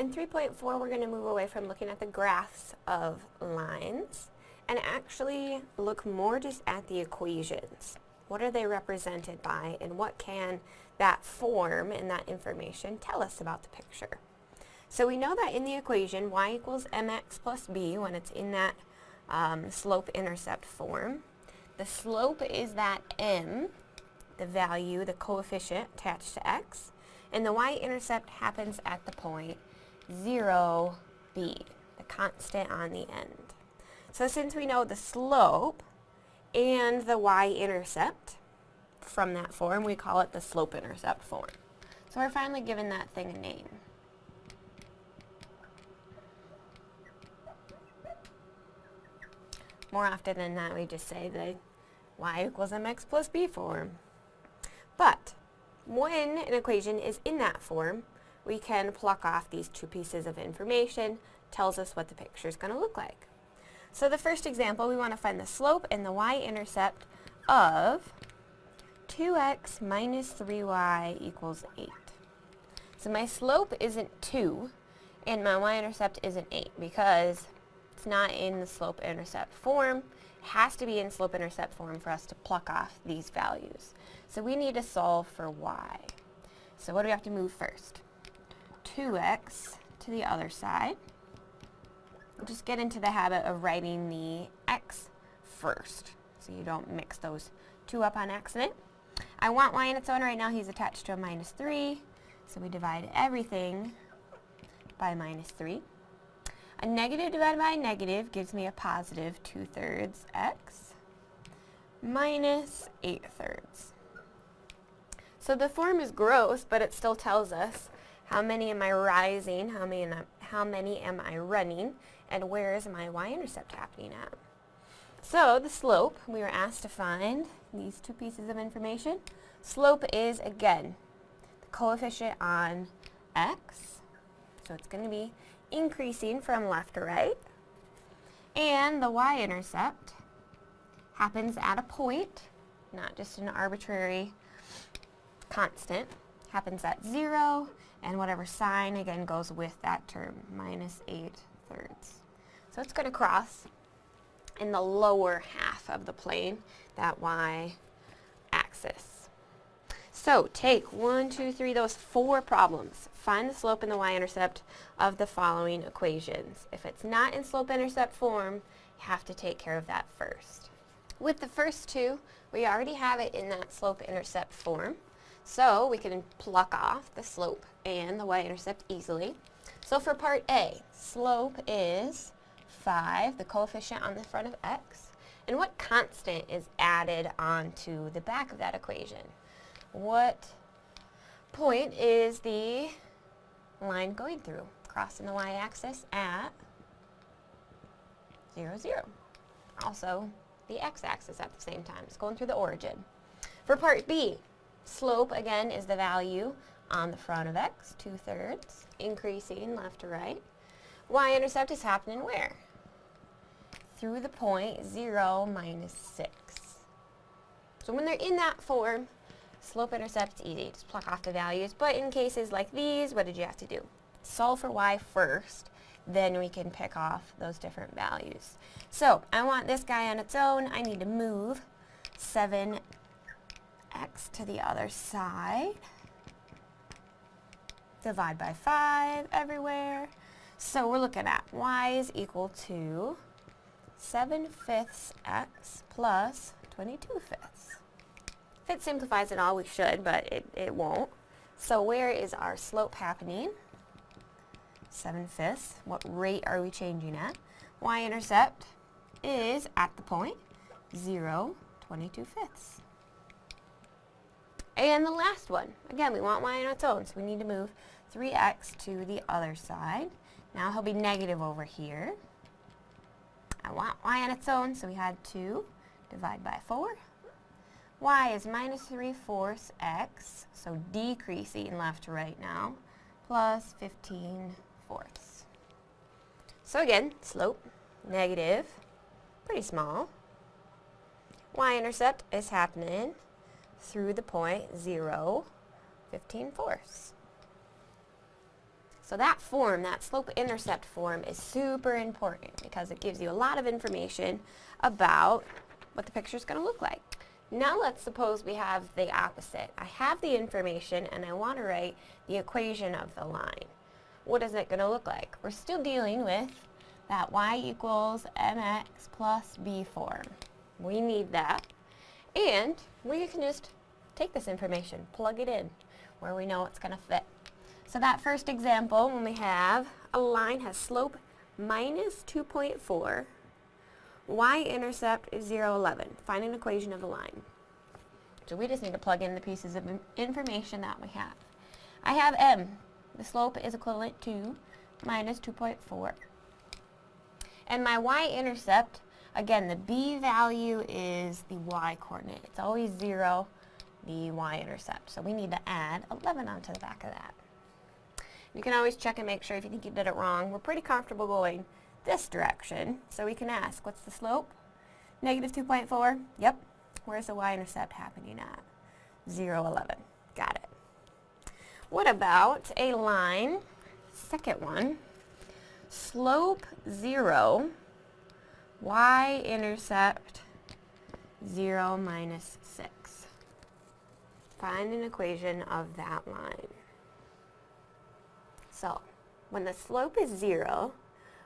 In 3.4, we're going to move away from looking at the graphs of lines and actually look more just at the equations. What are they represented by and what can that form and that information tell us about the picture? So we know that in the equation y equals mx plus b when it's in that um, slope-intercept form. The slope is that m, the value, the coefficient attached to x, and the y-intercept happens at the point 0, b, the constant on the end. So since we know the slope and the y-intercept from that form, we call it the slope-intercept form. So we're finally given that thing a name. More often than not, we just say the y equals mx plus b form. But when an equation is in that form, we can pluck off these two pieces of information, tells us what the picture is going to look like. So the first example, we want to find the slope and the y-intercept of 2x minus 3y equals 8. So my slope isn't 2, and my y-intercept isn't 8, because it's not in the slope-intercept form. It has to be in slope-intercept form for us to pluck off these values. So we need to solve for y. So what do we have to move first? 2x to the other side. Just get into the habit of writing the x first so you don't mix those two up on accident. I want y on its own right now. He's attached to a minus 3, so we divide everything by minus 3. A negative divided by a negative gives me a positive 2 thirds x minus 8 thirds. So the form is gross, but it still tells us how many am I rising, how many, how many am I running, and where is my y-intercept happening at. So the slope, we were asked to find these two pieces of information. Slope is, again, the coefficient on x, so it's going to be increasing from left to right. And the y-intercept happens at a point, not just an arbitrary constant, happens at 0, and whatever sign, again, goes with that term, minus 8 thirds. So it's going to cross in the lower half of the plane, that y-axis. So take one, two, three, those four problems. Find the slope and the y-intercept of the following equations. If it's not in slope-intercept form, you have to take care of that first. With the first two, we already have it in that slope-intercept form. So we can pluck off the slope and the y-intercept easily. So for part A, slope is 5, the coefficient on the front of x. And what constant is added onto the back of that equation? What point is the line going through? Crossing the y-axis at 0, 0. Also, the x-axis at the same time. It's going through the origin. For part B, slope, again, is the value on the front of x, 2 thirds, increasing left to right. Y-intercept is happening where? Through the point 0 minus 6. So when they're in that form, slope-intercept is easy. Just pluck off the values. But in cases like these, what did you have to do? Solve for y first, then we can pick off those different values. So I want this guy on its own. I need to move 7x to the other side divide by 5 everywhere. So we're looking at y is equal to 7 fifths x plus 22 fifths. If it simplifies at all, we should, but it, it won't. So where is our slope happening? 7 fifths. What rate are we changing at? Y-intercept is at the point 0, 22 fifths. And the last one, again, we want y on its own, so we need to move 3x to the other side. Now he'll be negative over here. I want y on its own, so we had 2 divide by 4. y is minus 3 fourths x, so decreasing left to right now, plus 15 fourths. So again, slope, negative, pretty small. Y-intercept is happening through the point 0, 15 fourths. So that form, that slope-intercept form is super important because it gives you a lot of information about what the picture is going to look like. Now let's suppose we have the opposite. I have the information and I want to write the equation of the line. What is it going to look like? We're still dealing with that y equals mx plus b form. We need that. And we can just take this information, plug it in where we know it's going to fit. So that first example, when we have a line has slope minus 2.4, y-intercept is 0, 11. Find an equation of the line. So we just need to plug in the pieces of information that we have. I have m. The slope is equivalent to minus 2.4. And my y-intercept, again, the b value is the y-coordinate. It's always 0, the y-intercept. So we need to add 11 onto the back of that. You can always check and make sure if you think you did it wrong. We're pretty comfortable going this direction, so we can ask, what's the slope? Negative 2.4? Yep. Where's the y-intercept happening at? 0, 11. Got it. What about a line, second one, slope 0, y-intercept 0 minus 6. Find an equation of that line. So, when the slope is 0,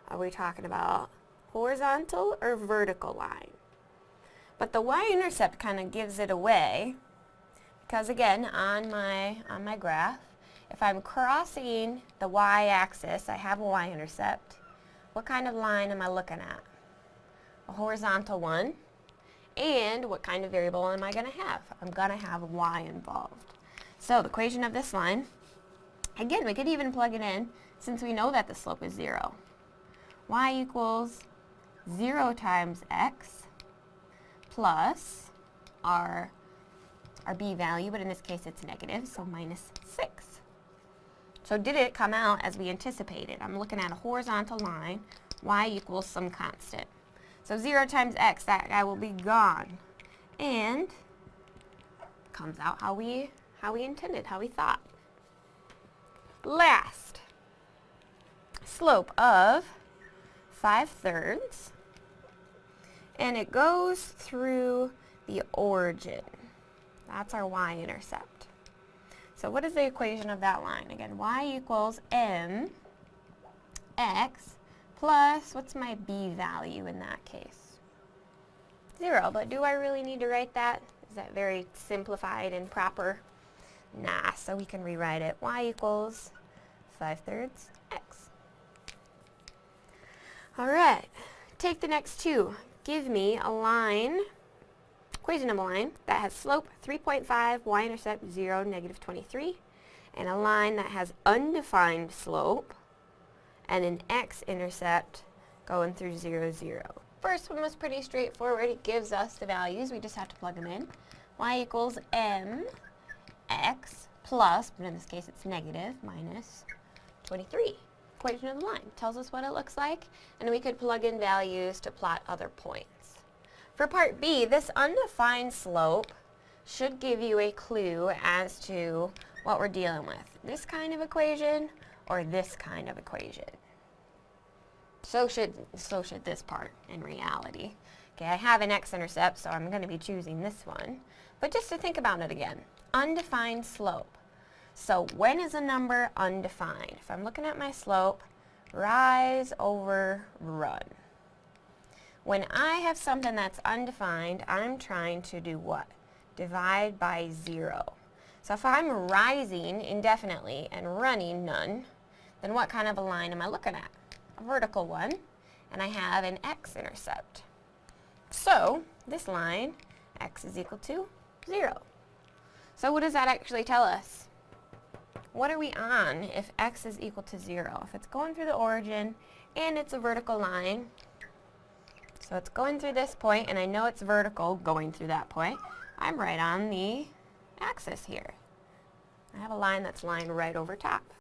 are we talking about horizontal or vertical line? But the y-intercept kind of gives it away because again, on my, on my graph, if I'm crossing the y-axis, I have a y-intercept, what kind of line am I looking at? A horizontal one. And what kind of variable am I going to have? I'm going to have y involved. So the equation of this line, again, we could even plug it in since we know that the slope is 0. y equals 0 times x plus our, our b value, but in this case it's negative, so minus 6. So did it come out as we anticipated? I'm looking at a horizontal line, y equals some constant. So 0 times x, that guy will be gone. And comes out how we, how we intended, how we thought. Last, slope of 5 thirds. And it goes through the origin. That's our y-intercept. So what is the equation of that line? Again, y equals m x plus, what's my b value in that case? Zero, but do I really need to write that? Is that very simplified and proper? Nah, so we can rewrite it. y equals 5 thirds x. Alright, take the next two. Give me a line, equation of a line, that has slope 3.5, y-intercept 0, negative 23, and a line that has undefined slope, and an x-intercept going through 0, 0. First one was pretty straightforward. It gives us the values. We just have to plug them in. y equals m x plus, but in this case it's negative, minus 23. Equation of the line tells us what it looks like, and we could plug in values to plot other points. For part B, this undefined slope should give you a clue as to what we're dealing with. This kind of equation or this kind of equation. So should, so should this part in reality. Okay, I have an x-intercept, so I'm going to be choosing this one. But just to think about it again, undefined slope. So when is a number undefined? If I'm looking at my slope, rise over run. When I have something that's undefined, I'm trying to do what? Divide by zero. So if I'm rising indefinitely and running none, then what kind of a line am I looking at? A vertical one, and I have an x-intercept. So, this line, x is equal to 0. So what does that actually tell us? What are we on if x is equal to 0? If it's going through the origin and it's a vertical line, so it's going through this point and I know it's vertical going through that point, I'm right on the axis here. I have a line that's lying right over top.